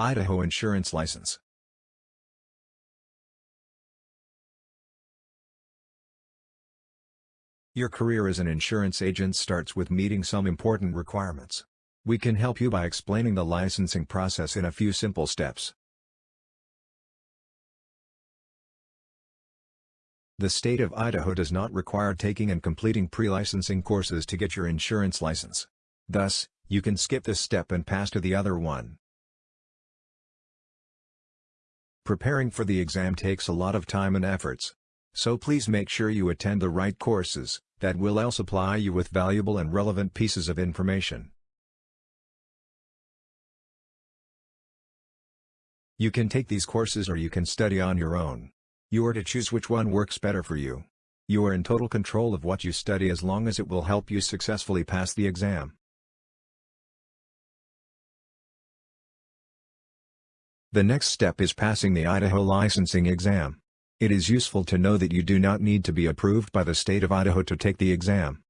Idaho Insurance License Your career as an insurance agent starts with meeting some important requirements. We can help you by explaining the licensing process in a few simple steps. The state of Idaho does not require taking and completing pre-licensing courses to get your insurance license. Thus, you can skip this step and pass to the other one. Preparing for the exam takes a lot of time and efforts. So please make sure you attend the right courses that will else supply you with valuable and relevant pieces of information. You can take these courses or you can study on your own. You are to choose which one works better for you. You are in total control of what you study as long as it will help you successfully pass the exam. The next step is passing the Idaho licensing exam. It is useful to know that you do not need to be approved by the state of Idaho to take the exam.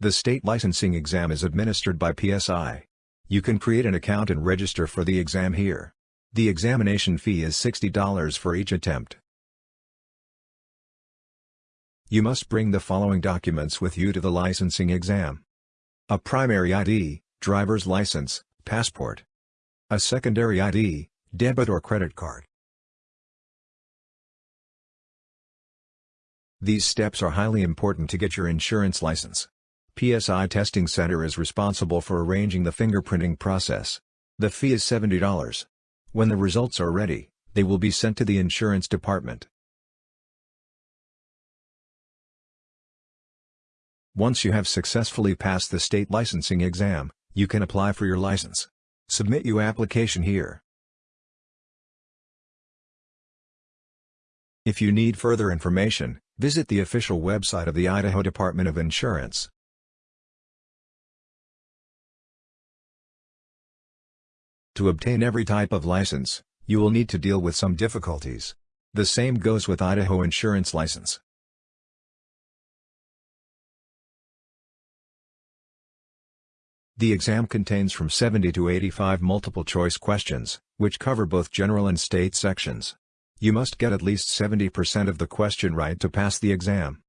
The state licensing exam is administered by PSI. You can create an account and register for the exam here. The examination fee is $60 for each attempt. You must bring the following documents with you to the licensing exam. A primary ID, driver's license, passport, a secondary ID, debit or credit card. These steps are highly important to get your insurance license. PSI Testing Center is responsible for arranging the fingerprinting process. The fee is $70. When the results are ready, they will be sent to the insurance department. Once you have successfully passed the state licensing exam, you can apply for your license. Submit your application here. If you need further information, visit the official website of the Idaho Department of Insurance. To obtain every type of license, you will need to deal with some difficulties. The same goes with Idaho Insurance License. The exam contains from 70 to 85 multiple-choice questions, which cover both general and state sections. You must get at least 70% of the question right to pass the exam.